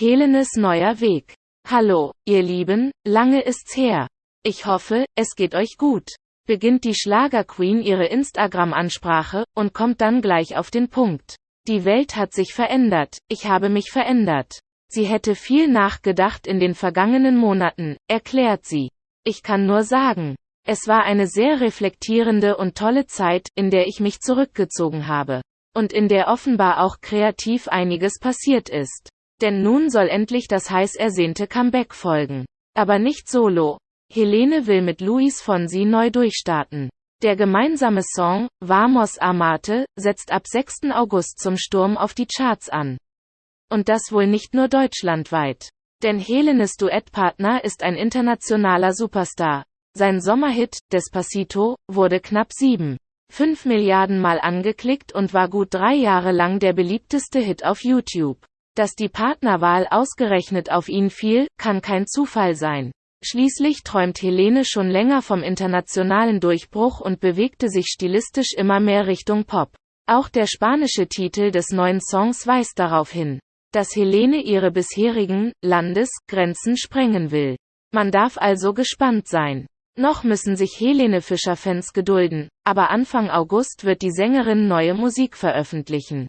Helenes neuer Weg. Hallo, ihr Lieben, lange ist's her. Ich hoffe, es geht euch gut. Beginnt die Schlagerqueen ihre Instagram-Ansprache und kommt dann gleich auf den Punkt. Die Welt hat sich verändert, ich habe mich verändert. Sie hätte viel nachgedacht in den vergangenen Monaten, erklärt sie. Ich kann nur sagen, es war eine sehr reflektierende und tolle Zeit, in der ich mich zurückgezogen habe. Und in der offenbar auch kreativ einiges passiert ist. Denn nun soll endlich das heiß ersehnte Comeback folgen. Aber nicht solo. Helene will mit Luis Fonsi neu durchstarten. Der gemeinsame Song, Vamos Amate, setzt ab 6. August zum Sturm auf die Charts an. Und das wohl nicht nur deutschlandweit. Denn Helenes Duettpartner ist ein internationaler Superstar. Sein Sommerhit, Despacito, wurde knapp 7. 5 Milliarden Mal angeklickt und war gut drei Jahre lang der beliebteste Hit auf YouTube. Dass die Partnerwahl ausgerechnet auf ihn fiel, kann kein Zufall sein. Schließlich träumt Helene schon länger vom internationalen Durchbruch und bewegte sich stilistisch immer mehr Richtung Pop. Auch der spanische Titel des neuen Songs weist darauf hin, dass Helene ihre bisherigen Landesgrenzen sprengen will. Man darf also gespannt sein. Noch müssen sich Helene Fischer-Fans gedulden, aber Anfang August wird die Sängerin neue Musik veröffentlichen.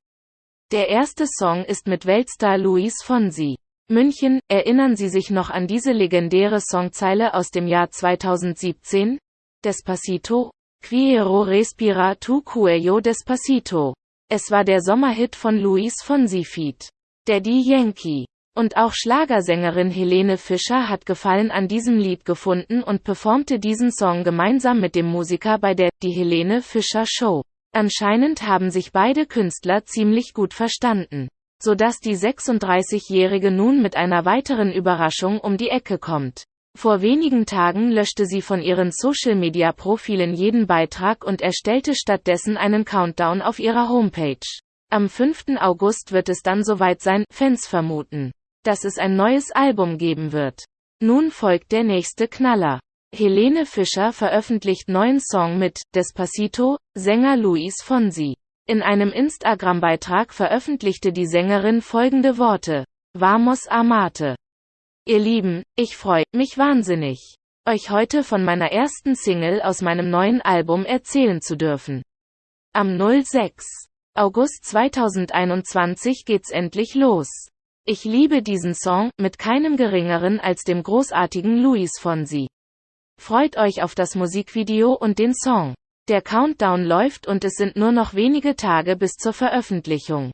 Der erste Song ist mit Weltstar Luis Fonsi. München, erinnern Sie sich noch an diese legendäre Songzeile aus dem Jahr 2017? Despacito? Quiero respira tu cuello despacito. Es war der Sommerhit von Luis Fonsi Feat. Daddy Yankee. Und auch Schlagersängerin Helene Fischer hat Gefallen an diesem Lied gefunden und performte diesen Song gemeinsam mit dem Musiker bei der Die Helene Fischer Show. Anscheinend haben sich beide Künstler ziemlich gut verstanden sodass die 36-Jährige nun mit einer weiteren Überraschung um die Ecke kommt. Vor wenigen Tagen löschte sie von ihren Social-Media-Profilen jeden Beitrag und erstellte stattdessen einen Countdown auf ihrer Homepage. Am 5. August wird es dann soweit sein, Fans vermuten, dass es ein neues Album geben wird. Nun folgt der nächste Knaller. Helene Fischer veröffentlicht neuen Song mit Despacito, Sänger Luis Fonsi. In einem Instagram-Beitrag veröffentlichte die Sängerin folgende Worte. Vamos Amate. Ihr Lieben, ich freue mich wahnsinnig, euch heute von meiner ersten Single aus meinem neuen Album erzählen zu dürfen. Am 06. August 2021 geht's endlich los. Ich liebe diesen Song, mit keinem geringeren als dem großartigen Luis Fonsi. Freut euch auf das Musikvideo und den Song. Der Countdown läuft und es sind nur noch wenige Tage bis zur Veröffentlichung.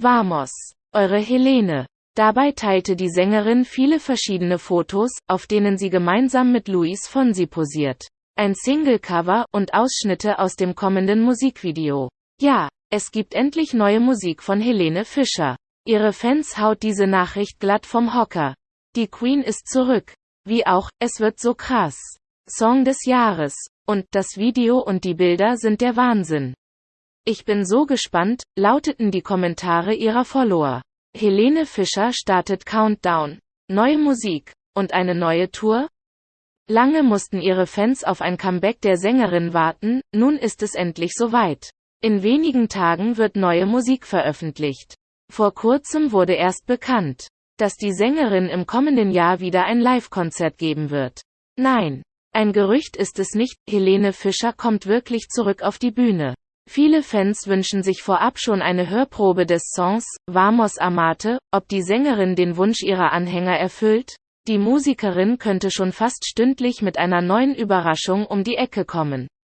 Vamos, eure Helene. Dabei teilte die Sängerin viele verschiedene Fotos, auf denen sie gemeinsam mit Luis Fonsi posiert. Ein Singlecover und Ausschnitte aus dem kommenden Musikvideo. Ja, es gibt endlich neue Musik von Helene Fischer. Ihre Fans haut diese Nachricht glatt vom Hocker. Die Queen ist zurück. Wie auch, es wird so krass. Song des Jahres. Und das Video und die Bilder sind der Wahnsinn. Ich bin so gespannt, lauteten die Kommentare ihrer Follower. Helene Fischer startet Countdown. Neue Musik. Und eine neue Tour? Lange mussten ihre Fans auf ein Comeback der Sängerin warten, nun ist es endlich soweit. In wenigen Tagen wird neue Musik veröffentlicht. Vor kurzem wurde erst bekannt, dass die Sängerin im kommenden Jahr wieder ein Live-Konzert geben wird. Nein, ein Gerücht ist es nicht, Helene Fischer kommt wirklich zurück auf die Bühne. Viele Fans wünschen sich vorab schon eine Hörprobe des Songs Vamos Amate, ob die Sängerin den Wunsch ihrer Anhänger erfüllt. Die Musikerin könnte schon fast stündlich mit einer neuen Überraschung um die Ecke kommen.